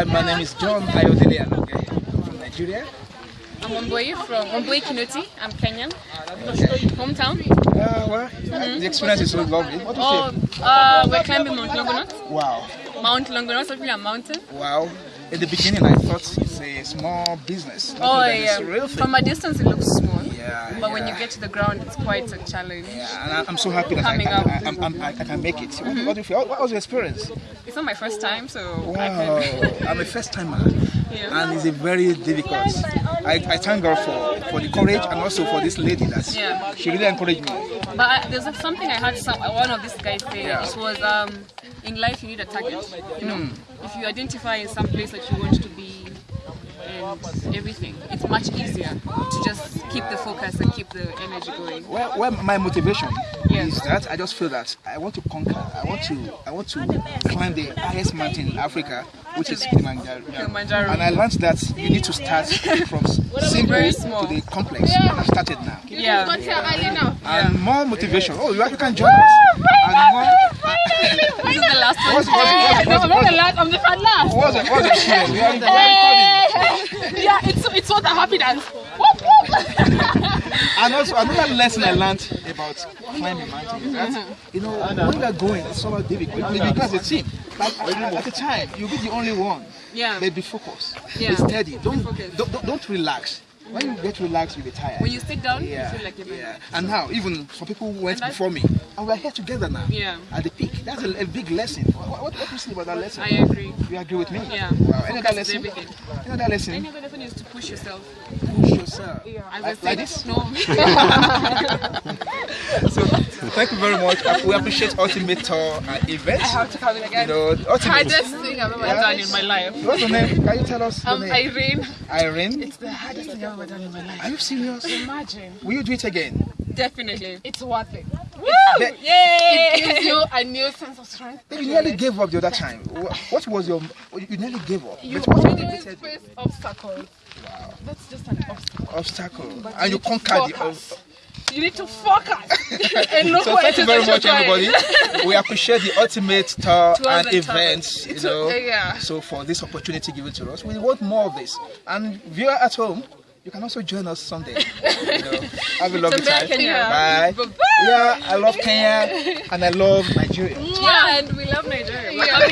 Hi, my name is John Ayodele Aloge from Nigeria. I'm Omboi from Omboi Kinoti. I'm Kenyan. Hometown. Uh, well, the experience is so lovely. What do you Oh, uh, we're climbing Mount Longonot. Wow, Mount Longonot, so really a mountain. wow. In the beginning, I thought it's a small business. Oh yeah. A real thing. From a distance, it looks small. When you get to the ground, it's quite a challenge. Yeah, and I- I'm so happy that I Coming can, up. I, I'm- I'm- I, can make it. What, what do you? What was your experience? It's not my first time, so I Wow, can. I'm a first timer, Yeah. and it's a very difficult. I, I thank God for, for the courage and also for this lady that Yeah. she really encouraged me. But I, there's something I heard some, one of these guys say. Yeah. It was um, in life you need a target. You know, Hmm. if you identify in some place that you want to be and everything, it's much easier to just keep the focus and keep the energy going. Well, well, my motivation Yeah. is that I just feel that I want to conquer. I want to, I want to climb the highest mountain in Africa, which is Kilimanjaro. Kilimanjaro. And I learned that you need to start from simple Very to the complex. And I've started now. Yeah. And more motivation. Oh, you, you can join us. And more. This is the last one. What's, what's, what's, what's, what's, last, I'm the fan last. what's, the- what's the experience? We are in the recording. Yeah, it's it's what a happy dance. Whoop, whoop. And also another lesson I learned about climbing mountains is that you know when are going, it's so difficult. Because a team. Like at, the time, you'll be the only one. Yeah. But be focused. Yeah. Be steady. Don't don't don't relax. When you get relaxed, you'll be tired. When you sit down, yeah, you feel like you're yeah. And now, even for people who went before me, and we're here together now. Yeah. At the peak. That's a, a big lesson. What, what, what do you say about that lesson? I agree. You agree with me? Yeah. Wow. Any other lesson? everything. Any other lesson? Any other lesson is to push yourself. Push yourself. As I Like, said, like this? No. So thank you very much. We appreciate Ultimate Tour uh, events. I have to come in You again. know, Ultimate. Hardest thing I've ever Yeah. done in my life. What's your name? Can you tell us your I'm name? Irene. Irene. It's the hardest thing I've ever done in my life. Are you serious? Imagine. Will you do it again? Definitely. It's worth it. Be- Yay! It Gives you a new sense of strength. You nearly gave up the other time. What was your? You nearly gave up. You But what always motivated you? face obstacles. That's just an obstacle. Obstacle, But and you conquered the. focus. You need to focus and look So thank you very much, that everybody. We appreciate the ultimate tour and and events. You tours. know, Yeah. so for this opportunity given to us, we want more of this. And viewer at home, you can also join us someday. You know, have a lovely time. Kenya. Bye. Bye-bye. Yeah, I love Kenya and I love Nigeria. Yeah, and we love Nigeria. Yeah. happy